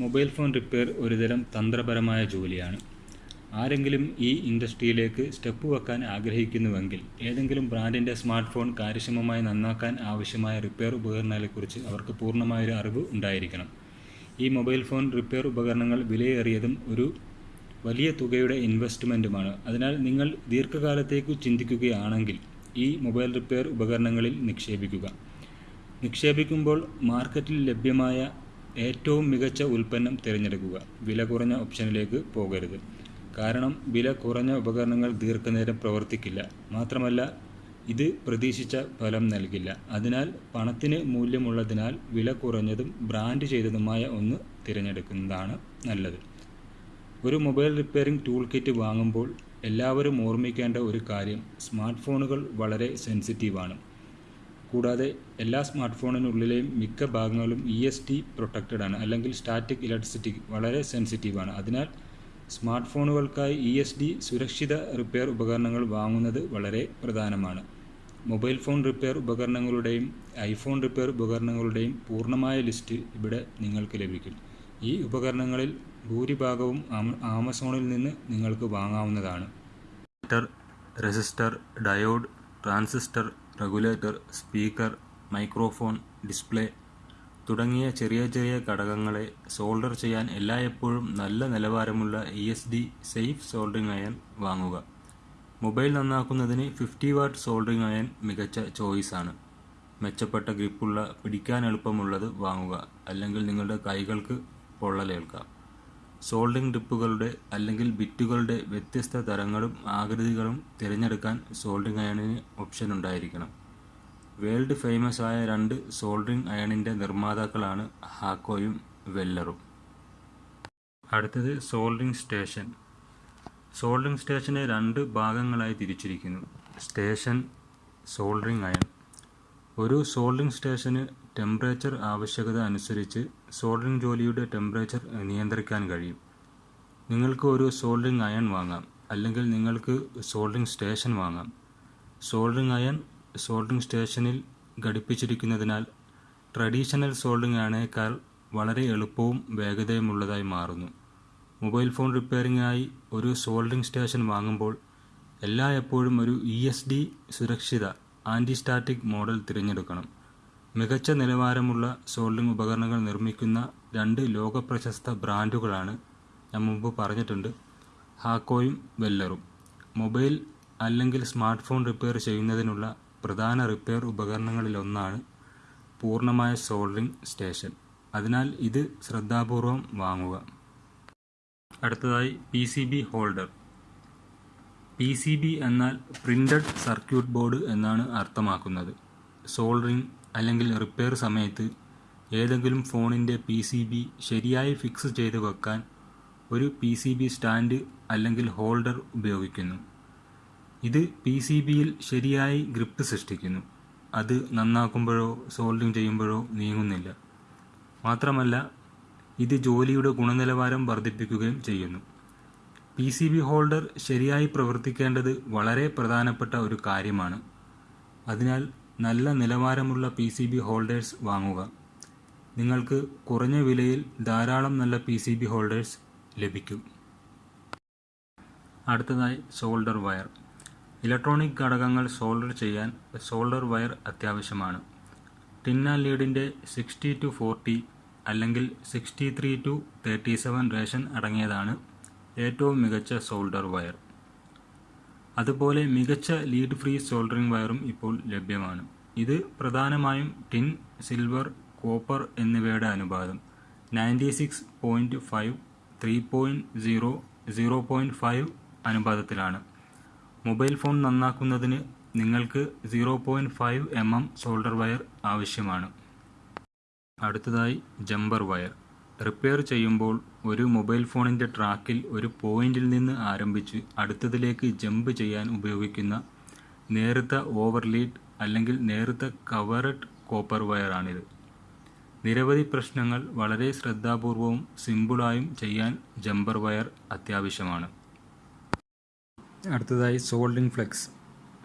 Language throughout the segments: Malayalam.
മൊബൈൽ ഫോൺ റിപ്പയർ ഒരുതരം തന്ത്രപരമായ ജോലിയാണ്. ആരെങ്കിലും ഈ ഇൻഡസ്ട്രിയിലേക്ക് സ്റ്റെപ്പ് വെക്കാൻ ആഗ്രഹിക്കുന്നുവെങ്കിൽ ഏതെങ്കിലും ബ്രാൻഡിന്റെ സ്മാർട്ട് ഫോൺ കാര്യക്ഷമമായി നന്നാക്കാൻ ആവശ്യമായ റിപ്പയർ ഉപകരണങ്ങളെക്കുറിച്ച് അവർക്ക് പൂർണമായൊരു അറിവ് ഉണ്ടായിരിക്കണം. ഈ മൊബൈൽ ഫോൺ റിപ്പയർ ഉപകരണങ്ങൾ വിലയേറിയതും ഒരു വലിയ തുകയുടെ ഇൻവെസ്റ്റ്മെന്റുമാണ് അതിനാൽ നിങ്ങൾ ദീർഘകാലത്തേക്ക് ചിന്തിക്കുകയാണെങ്കിൽ ഈ മൊബൈൽ റിപ്പയർ ഉപകരണങ്ങളിൽ നിക്ഷേപിക്കുക. നിക്ഷേപിക്കുമ്പോൾ മാർക്കറ്റിൽ ലഭ്യമായ ഏറ്റവും മികച്ച ഉൽപ്പന്നം തിരഞ്ഞെടുക്കുക വില കുറഞ്ഞ ഓപ്ഷനിലേക്ക് പോകരുത്. കാരണം വില കുറഞ്ഞ ഉപകരണങ്ങൾ ദീർഘനേരം പ്രവർത്തിക്കില്ല. മാത്രമല്ല ഇത് പ്രതീക്ഷിച്ച ഫലം നൽകില്ല. അതിനാൽ പണത്തിന് മൂല്യമുള്ളതിനാൽ വില കുറഞ്ഞതും ബ്രാൻഡ് ചെയ്തതുമായ ഒന്ന് തിരഞ്ഞെടുക്കുന്നതാണ് നല്ലത്. ഒരു മൊബൈൽ റിപ്പയറിംഗ് ടൂൾ കിറ്റ് വാങ്ങുമ്പോൾ എല്ലാവരും ഓർമ്മിക്കേണ്ട ഒരു കാര്യം സ്മാർട്ട് ഫോണുകൾ വളരെ സെൻസിറ്റീവാണ്. കൂടാതെ എല്ലാ സ്മാർട്ട് ഫോണിനുള്ളിലെയും മിക്ക ഭാഗങ്ങളും ഇ എസ് ടി പ്രൊട്ടക്റ്റഡ് ആണ്. അല്ലെങ്കിൽ സ്റ്റാറ്റിക് ഇലക്ട്രിസിറ്റി വളരെ സെൻസിറ്റീവാണ് അതിനാൽ സ്മാർട്ട് ഫോണുകൾക്കായി ഇ എസ് ഡി സുരക്ഷിത റിപ്പയർ ഉപകരണങ്ങൾ വാങ്ങുന്നത് വളരെ പ്രധാനമാണ്. മൊബൈൽ ഫോൺ റിപ്പയർ ഉപകരണങ്ങളുടെയും ഐഫോൺ റിപ്പയർ ഉപകരണങ്ങളുടെയും പൂർണമായ ലിസ്റ്റ് ഇവിടെ നിങ്ങൾക്ക് ലഭിക്കും. ഈ ഉപകരണങ്ങളിൽ ഭൂരിഭാഗവും ആമസോണിൽ നിന്ന് നിങ്ങൾക്ക് വാങ്ങാവുന്നതാണ്. Resistor diode transistor regulator speaker microphone display തുടങ്ങിയ ചെറിയ ചെറിയ ഘടകങ്ങളെ സോൾഡർ ചെയ്യാൻ എല്ലായ്പ്പോഴും നല്ല നിലവാരമുള്ള E S D safe soldering iron വാങ്ങുക. മൊബൈൽ നന്നാക്കുന്നതിന് ഫിഫ്റ്റി വാട്ട് സോൾഡറിംഗ് അയൺ മികച്ച ചോയ്സാണ് മെച്ചപ്പെട്ട ഗ്രിപ്പുള്ള പിടിക്കാൻ എളുപ്പമുള്ളത് വാങ്ങുക. അല്ലെങ്കിൽ നിങ്ങളുടെ കൈകൾക്ക് പൊള്ളലേൽക്കാം. സോൾഡിംഗ് ടിപ്പുകളുടെ അല്ലെങ്കിൽ ബിറ്റുകളുടെ വ്യത്യസ്ത തരങ്ങളും ആകൃതികളും തിരഞ്ഞെടുക്കാൻ സോൾഡിംഗ് അയണിന് ഓപ്ഷൻ ഉണ്ടായിരിക്കണം. വേൾഡ് ഫേമസ് ആയ രണ്ട് സോൾഡറിംഗ് അയണിന്റെ നിർമ്മാതാക്കളാണ് ഹാക്കോയും വെല്ലറും. അടുത്തത് സോൾഡിംഗ് സ്റ്റേഷൻ. സോൾഡിംഗ് സ്റ്റേഷനെ രണ്ട് ഭാഗങ്ങളായി തിരിച്ചിരിക്കുന്നു. Station soldering iron. ഒരു സോൾഡിംഗ് സ്റ്റേഷന് ടെമ്പറേച്ചർ ആവശ്യകത അനുസരിച്ച് സോൾഡിംഗ് ജോലിയുടെ ടെമ്പറേച്ചർ നിയന്ത്രിക്കാൻ കഴിയും. നിങ്ങൾക്ക് ഒരു സോൾഡിംഗ് അയൺ വാങ്ങാം അല്ലെങ്കിൽ നിങ്ങൾക്ക് സോൾഡിംഗ് സ്റ്റേഷൻ വാങ്ങാം. സോൾഡിംഗ് അയൺ സോൾഡിംഗ് സ്റ്റേഷനിൽ ഘടിപ്പിച്ചിരിക്കുന്നതിനാൽ ട്രഡീഷണൽ സോൾഡിംഗ് അയണേക്കാൾ വളരെ എളുപ്പവും വേഗതയുമുള്ളതായി മാറുന്നു. മൊബൈൽ ഫോൺ റിപ്പയറിംഗിനായി ഒരു സോൾഡിംഗ് സ്റ്റേഷൻ വാങ്ങുമ്പോൾ എല്ലാ എപ്പോഴും ഒരു ഇ എസ് ഡി സുരക്ഷിത ആന്റി സ്റ്റാറ്റിക് മോഡൽ തിരഞ്ഞെടുക്കണം. മികച്ച നിലവാരമുള്ള സോൾഡിംഗ് ഉപകരണങ്ങൾ നിർമ്മിക്കുന്ന രണ്ട് ലോകപ്രശസ്ത ബ്രാൻഡുകളാണ് ഞാൻ മുമ്പ് പറഞ്ഞിട്ടുണ്ട്. ഹാക്കോയും വെല്ലറും. മൊബൈൽ അല്ലെങ്കിൽ സ്മാർട്ട് ഫോൺ റിപ്പയർ ചെയ്യുന്നതിനുള്ള പ്രധാന റിപ്പയർ ഉപകരണങ്ങളിലൊന്നാണ് പൂർണമായ സോൾഡിംഗ് സ്റ്റേഷൻ അതിനാൽ ഇത് ശ്രദ്ധാപൂർവം വാങ്ങുക. അടുത്തതായി P C B holder P C B എന്നാൽ പ്രിന്റഡ് സർക്യൂട്ട് ബോർഡ് എന്നാണ് അർത്ഥമാക്കുന്നത്. സോൾഡറിംഗ് അല്ലെങ്കിൽ റിപ്പയർ സമയത്ത് ഏതെങ്കിലും ഫോണിന്റെ പി സി ബി ശരിയായി ഫിക്സ് ചെയ്ത് വെക്കാൻ ഒരു പി സി ബി സ്റ്റാൻഡ് അല്ലെങ്കിൽ ഹോൾഡർ ഉപയോഗിക്കുന്നു. ഇത് പി സി ബിയിൽ ശരിയായി ഗ്രിപ്പ് സൃഷ്ടിക്കുന്നു. അത് നന്നാക്കുമ്പോഴോ സോൾഡിങ് ചെയ്യുമ്പോഴോ നീങ്ങുന്നില്ല. മാത്രമല്ല ഇത് ജോലിയുടെ ഗുണനിലവാരം വർദ്ധിപ്പിക്കുകയും ചെയ്യുന്നു. പി സി ബി ഹോൾഡർ ശരിയായി പ്രവർത്തിക്കേണ്ടത് വളരെ പ്രധാനപ്പെട്ട ഒരു കാര്യമാണ്. അതിനാൽ നല്ല നിലവാരമുള്ള പി സി ബി ഹോൾഡേഴ്സ് വാങ്ങുക. നിങ്ങൾക്ക് കുറഞ്ഞ വിലയിൽ ധാരാളം നല്ല പി സി ബി ഹോൾഡേഴ്സ് ലഭിക്കും. അടുത്തതായി സോൾഡർ വയർ ഇലക്ട്രോണിക് ഘടകങ്ങൾ സോൾഡർ ചെയ്യാൻ സോൾഡർ വയർ അത്യാവശ്യമാണ്. ടിന്ന ലീഡിന്റെ സിക്സ്റ്റി ടു ഫോർട്ടി അല്ലെങ്കിൽ sixty three to thirty seven ration അടങ്ങിയതാണ് ഏറ്റവും മികച്ച സോൾഡർ വയർ അതുപോലെ മികച്ച ലീഡ് ഫ്രീ സോൾഡറിംഗ് വയറും ഇപ്പോൾ ലഭ്യമാണ്. ഇത് പ്രധാനമായും ടിൻ സിൽവർ കോപ്പർ എന്നിവയുടെ അനുപാതം. Ninety six point five three point zero zero point five അനുപാതത്തിലാണ്. Mobile phone നന്നാക്കുന്നതിന് നിങ്ങൾക്ക് zero point five M M solder wire ആവശ്യമാണ്. അടുത്തതായി ജമ്പർ വയർ റിപ്പയർ ചെയ്യുമ്പോൾ ഒരു മൊബൈൽ ഫോണിന്റെ ട്രാക്കിൽ ഒരു പോയിന്റിൽ നിന്ന് ആരംഭിച്ച് അടുത്തതിലേക്ക് ജമ്പ് ചെയ്യാൻ ഉപയോഗിക്കുന്ന നേർത്ത ഓവർലീഡ് അല്ലെങ്കിൽ നേർത്ത കവറഡ് കോപ്പർ വയറാണിത്. നിരവധി പ്രശ്നങ്ങൾ വളരെ ശ്രദ്ധാപൂർവവും സിമ്പിളായും ചെയ്യാൻ ജമ്പർ വയർ അത്യാവശ്യമാണ്. അടുത്തതായി സോൾഡിംഗ് ഫ്ലെക്സ്.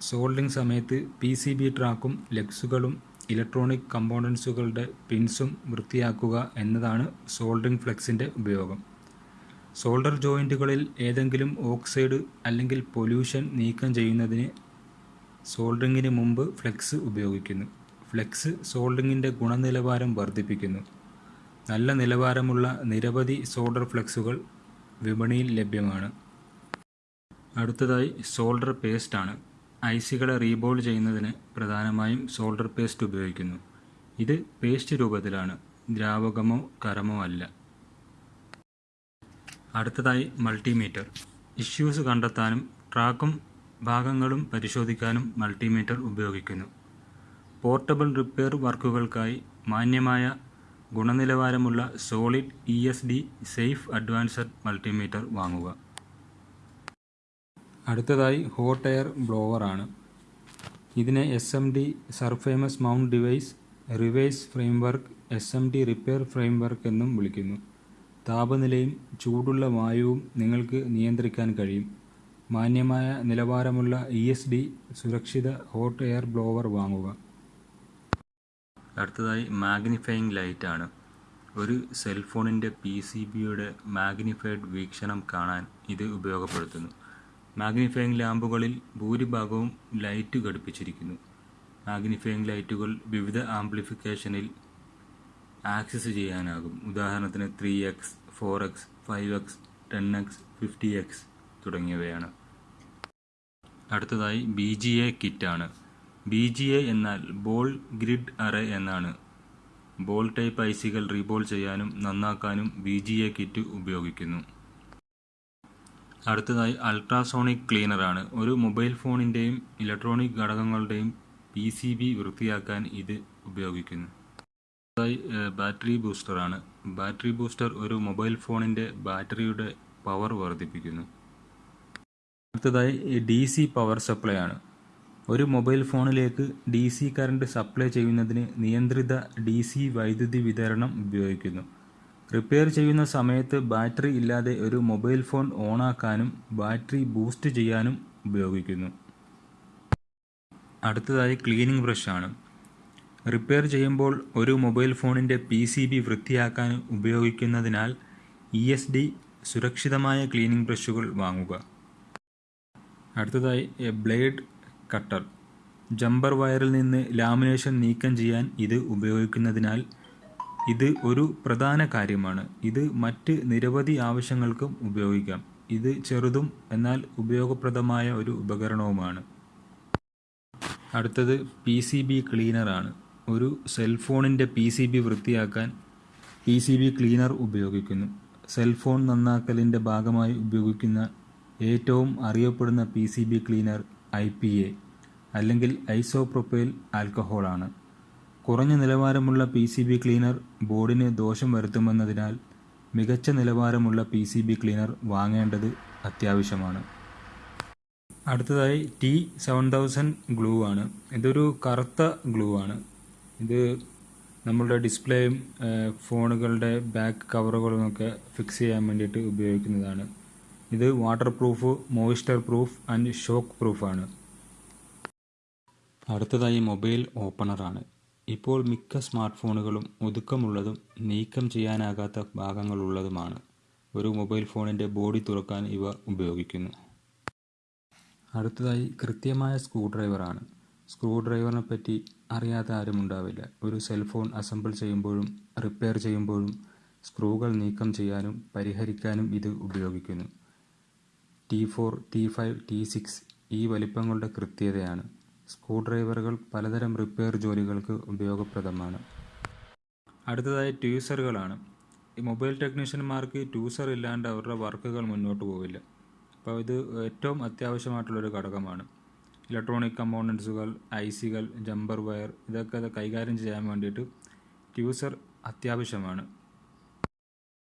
സോൾഡിംഗ് സമയത്ത് പി സി ബി ട്രാക്കും ലെഗ്സുകളും ഇലക്ട്രോണിക് കമ്പോണൻസുകളുടെ പിൻസും വൃത്തിയാക്കുക എന്നതാണ് സോൾഡറിംഗ് ഫ്ലെക്സിന്റെ ഉപയോഗം. സോൾഡർ ജോയിന്റുകളിൽ ഏതെങ്കിലും ഓക്സൈഡ് അല്ലെങ്കിൽ പൊല്യൂഷൻ നീക്കം ചെയ്യുന്നതിന് സോൾഡറിങ്ങിന് മുമ്പ് ഫ്ലെക്സ് ഉപയോഗിക്കുന്നു. ഫ്ലെക്സ് സോൾഡറിങ്ങിന്റെ ഗുണനിലവാരം വർദ്ധിപ്പിക്കുന്നു. നല്ല നിലവാരമുള്ള നിരവധി സോൾഡർ ഫ്ലെക്സുകൾ വിപണിയിൽ ലഭ്യമാണ്. അടുത്തതായി സോൾഡർ പേസ്റ്റാണ്. ഐസികളെ റീബോൾ ചെയ്യുന്നതിന് പ്രധാനമായും സോൾഡർ പേസ്റ്റ് ഉപയോഗിക്കുന്നു. ഇത് പേസ്റ്റ് രൂപത്തിലാണ്. ദ്രാവകമോ കരമോ അല്ല. അടുത്തതായി മൾട്ടിമീറ്റർ. ഇഷ്യൂസ് കണ്ടെത്താനും ട്രാക്കും ഭാഗങ്ങളും പരിശോധിക്കാനും മൾട്ടിമീറ്റർ ഉപയോഗിക്കുന്നു. പോർട്ടബിൾ റിപ്പയർ വർക്കുകൾക്കായി മാന്യമായ ഗുണനിലവാരമുള്ള solid E S D safe advanced multimeter വാങ്ങുക. അടുത്തതായി ഹോട്ട് എയർ ബ്ലോവർ ആണ്. ഇതിനെ S M D surface mount device reverse framework S M D repair framework എന്നും വിളിക്കുന്നു. താപനിലയും ചൂടുള്ള വായുവും നിങ്ങൾക്ക് നിയന്ത്രിക്കാൻ കഴിയും. മാന്യമായ നിലവാരമുള്ള ഇ എസ് ഡി സുരക്ഷിത ഹോട്ട് എയർ ബ്ലോവർ വാങ്ങുക. അടുത്തതായി മാഗ്നിഫയിങ് ലൈറ്റ് ആണ്. ഒരു സെൽഫോണിന്റെ പി സി ബിയുടെ മാഗ്നിഫൈഡ് വീക്ഷണം കാണാൻ ഇത് ഉപയോഗപ്പെടുത്തുന്നു. മാഗ്നിഫയിങ് ലാമ്പുകളിൽ ഭൂരിഭാഗവും ലൈറ്റ് ഘടിപ്പിച്ചിരിക്കുന്നു. മാഗ്നിഫയിങ് ലൈറ്റുകൾ വിവിധ ആംപ്ലിഫിക്കേഷനിൽ ആക്സസ് ചെയ്യാനാകും. ഉദാഹരണത്തിന് three X four X five X ten X fifty X തുടങ്ങിയവയാണ്. അടുത്തതായി ബി ജി എ കിറ്റാണ്. ബി ജി എ എന്നാൽ ബോൾ ഗ്രിഡ് അറേ എന്നാണ്. ബോൾ ടൈപ്പ് ഐസികൾ റീബോൾ ചെയ്യാനും നന്നാക്കാനും ബി ജി എ കിറ്റ് ഉപയോഗിക്കുന്നു. അടുത്തതായി അൾട്രാസോണിക് ക്ലീനറാണ്. ഒരു മൊബൈൽ ഫോണിന്റെയും ഇലക്ട്രോണിക് ഘടകങ്ങളുടെയും പി സി ബി വൃത്തിയാക്കാൻ ഇത് ഉപയോഗിക്കുന്നു. അടുത്തതായി ബാറ്ററി ബൂസ്റ്ററാണ്. ബാറ്ററി ബൂസ്റ്റർ ഒരു മൊബൈൽ ഫോണിന്റെ ബാറ്ററിയുടെ പവർ വർദ്ധിപ്പിക്കുന്നു. അടുത്തതായി ഡി സി പവർ സപ്ലൈ ആണ്. ഒരു മൊബൈൽ ഫോണിലേക്ക് ഡി സി കറണ്ട് സപ്ലൈ ചെയ്യുന്നതിന് നിയന്ത്രിത ഡി സി വൈദ്യുതി വിതരണം ഉപയോഗിക്കുന്നു. റിപ്പയർ ചെയ്യുന്ന സമയത്ത് ബാറ്ററി ഇല്ലാതെ ഒരു മൊബൈൽ ഫോൺ ഓണാക്കാനും ബാറ്ററി ബൂസ്റ്റ് ചെയ്യാനും ഉപയോഗിക്കുന്നു. അടുത്തതായി ക്ലീനിംഗ് ബ്രഷ് ആണ്. റിപ്പയർ ചെയ്യുമ്പോൾ ഒരു മൊബൈൽ ഫോണിന്റെ പി സി ബി വൃത്തിയാക്കാൻ ഉപയോഗിക്കുന്നതിനാൽ ഇ എസ് ഡി സുരക്ഷിതമായ ക്ലീനിംഗ് ബ്രഷുകൾ വാങ്ങുക. അടുത്തതായി എ ബ്ലേഡ് കട്ടർ ജമ്പർ വയറിൽ നിന്ന് ലാമിനേഷൻ നീക്കം ചെയ്യാൻ ഇത് ഉപയോഗിക്കുന്നതിനാൽ ഇത് ഒരു പ്രധാന കാര്യമാണ്. ഇത് മറ്റ് നിരവധി ആവശ്യങ്ങൾക്കും ഉപയോഗിക്കാം. ഇത് ചെറുതും എന്നാൽ ഉപയോഗപ്രദമായ ഒരു ഉപകരണവുമാണ്. അടുത്തത് പി സി ബി ക്ലീനറാണ് ഒരു സെൽഫോണിന്റെ പി സി ബി വൃത്തിയാക്കാൻ പി സി ബി ക്ലീനർ ഉപയോഗിക്കുന്നു. സെൽഫോൺ നന്നാക്കലിന്റെ ഭാഗമായി ഉപയോഗിക്കുന്ന ഏറ്റവും അറിയപ്പെടുന്ന P C B cleaner I P A അല്ലെങ്കിൽ ഐസോപ്രൊപ്പൈൽ ആൽക്കഹോളാണ്. കുറഞ്ഞ നിലവാരമുള്ള പി സി ബി ക്ലീനർ ബോർഡിന് ദോഷം വരുത്തുമെന്നതിനാൽ മികച്ച നിലവാരമുള്ള പി സി ബി ക്ലീനർ വാങ്ങേണ്ടത് അത്യാവശ്യമാണ്. അടുത്തതായി ടി സെവൻ തൗസൻഡ് ഗ്ലൂ ആണ്. ഇതൊരു കറുത്ത ഗ്ലൂ ആണ്. ഇത് നമ്മളുടെ ഡിസ്പ്ലേയും ഫോണുകളുടെ ബാക്ക് കവറുകളുമൊക്കെ ഫിക്സ് ചെയ്യാൻ വേണ്ടിയിട്ട് ഉപയോഗിക്കുന്നതാണ്. ഇത് waterproof moisture proof and shock പ്രൂഫാണ് അടുത്തതായി മൊബൈൽ ഓപ്പണറാണ്. ഇപ്പോൾ മിക്ക സ്മാർട്ട് ഫോണുകളും ഒതുക്കമുള്ളതും നീക്കം ചെയ്യാനാകാത്ത ഭാഗങ്ങളുള്ളതുമാണ്. ഒരു മൊബൈൽ ഫോണിന്റെ ബോഡി തുറക്കാൻ ഇവ ഉപയോഗിക്കുന്നു. അടുത്തതായി കൃത്യമായ സ്ക്രൂ ഡ്രൈവറാണ്. സ്ക്രൂ ഡ്രൈവറിനെ പറ്റി അറിയാത്ത ആരും ഉണ്ടാവില്ല. ഒരു സെൽഫോൺ അസംബിൾ ചെയ്യുമ്പോഴും റിപ്പയർ ചെയ്യുമ്പോഴും സ്ക്രൂകൾ നീക്കം ചെയ്യാനും പരിഹരിക്കാനും ഇത് ഉപയോഗിക്കുന്നു. T four T five T six ഈ വലിപ്പങ്ങളുടെ കൃത്യതയാണ്. സ്ക്രൂ ഡ്രൈവറുകൾ പലതരം റിപ്പയർ ജോലികൾക്ക് ഉപയോഗപ്രദമാണ്. അടുത്തതായി ട്യൂസറുകളാണ്. ഈ മൊബൈൽ ടെക്നീഷ്യന്മാർക്ക് ട്യൂസർ ഇല്ലാണ്ട് അവരുടെ വർക്കുകൾ മുന്നോട്ട് പോവില്ല. അപ്പോൾ ഇത് ഏറ്റവും അത്യാവശ്യമായിട്ടുള്ളൊരു ഘടകമാണ്. ഇലക്ട്രോണിക് കമ്പോണൻസുകൾ ഐ സികൾ ജമ്പർ വയർ ഇതൊക്കെ കൈകാര്യം ചെയ്യാൻ വേണ്ടിയിട്ട് ട്യൂസർ അത്യാവശ്യമാണ്.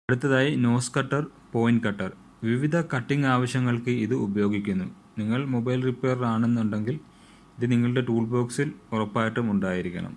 അടുത്തതായി നോസ് കട്ടർ പോയിന്റ് കട്ടർ. വിവിധ കട്ടിംഗ് ആവശ്യങ്ങൾക്ക് ഇത് ഉപയോഗിക്കുന്നു. നിങ്ങൾ മൊബൈൽ റിപ്പയർ ആണെന്നുണ്ടെങ്കിൽ ഇത് നിങ്ങളുടെ ടൂൾ ബോക്സിൽ ഉറപ്പായിട്ടും ഉണ്ടായിരിക്കണം.